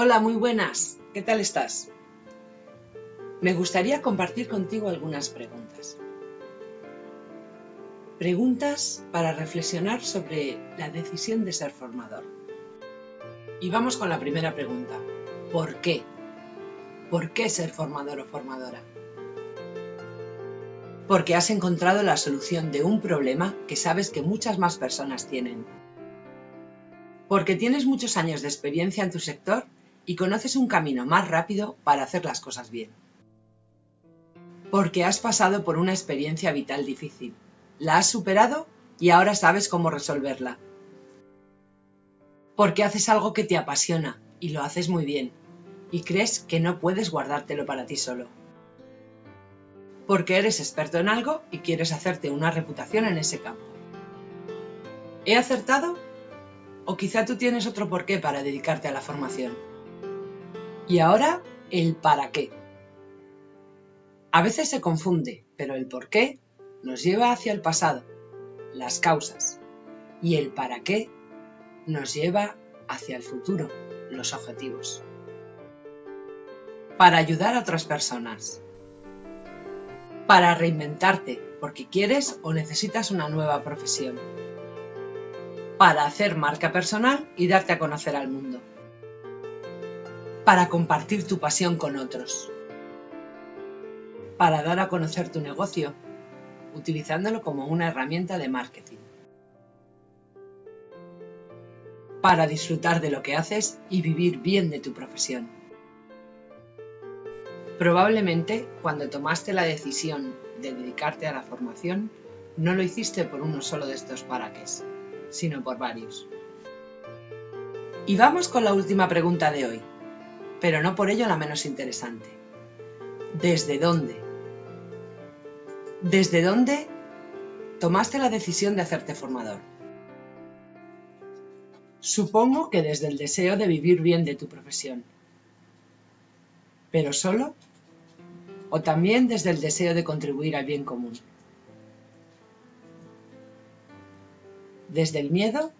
Hola, muy buenas. ¿Qué tal estás? Me gustaría compartir contigo algunas preguntas. Preguntas para reflexionar sobre la decisión de ser formador. Y vamos con la primera pregunta. ¿Por qué? ¿Por qué ser formador o formadora? Porque has encontrado la solución de un problema que sabes que muchas más personas tienen. Porque tienes muchos años de experiencia en tu sector y conoces un camino más rápido para hacer las cosas bien. Porque has pasado por una experiencia vital difícil, la has superado y ahora sabes cómo resolverla. Porque haces algo que te apasiona y lo haces muy bien y crees que no puedes guardártelo para ti solo. Porque eres experto en algo y quieres hacerte una reputación en ese campo. ¿He acertado? ¿O quizá tú tienes otro porqué para dedicarte a la formación? Y ahora, el para qué. A veces se confunde, pero el por qué nos lleva hacia el pasado, las causas, y el para qué nos lleva hacia el futuro, los objetivos. Para ayudar a otras personas. Para reinventarte, porque quieres o necesitas una nueva profesión. Para hacer marca personal y darte a conocer al mundo para compartir tu pasión con otros, para dar a conocer tu negocio, utilizándolo como una herramienta de marketing, para disfrutar de lo que haces y vivir bien de tu profesión. Probablemente cuando tomaste la decisión de dedicarte a la formación, no lo hiciste por uno solo de estos paraques, sino por varios. Y vamos con la última pregunta de hoy pero no por ello la menos interesante. ¿Desde dónde? ¿Desde dónde tomaste la decisión de hacerte formador? Supongo que desde el deseo de vivir bien de tu profesión. ¿Pero solo? ¿O también desde el deseo de contribuir al bien común? ¿Desde el miedo?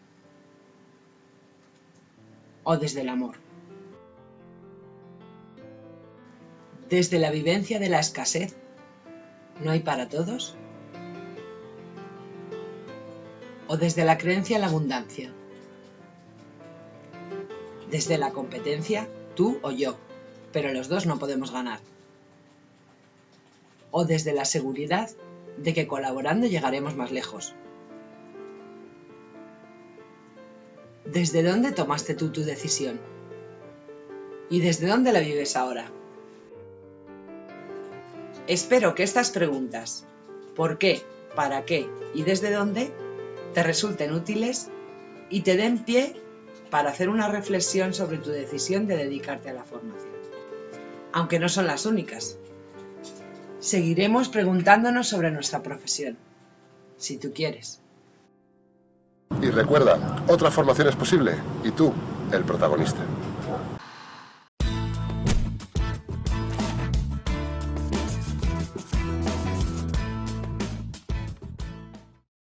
¿O desde el amor? Desde la vivencia de la escasez, ¿no hay para todos? ¿O desde la creencia en la abundancia? Desde la competencia, tú o yo, pero los dos no podemos ganar. ¿O desde la seguridad de que colaborando llegaremos más lejos? ¿Desde dónde tomaste tú tu decisión? ¿Y desde dónde la vives ahora? Espero que estas preguntas, ¿por qué, para qué y desde dónde?, te resulten útiles y te den pie para hacer una reflexión sobre tu decisión de dedicarte a la formación. Aunque no son las únicas. Seguiremos preguntándonos sobre nuestra profesión, si tú quieres. Y recuerda, otra formación es posible y tú, el protagonista.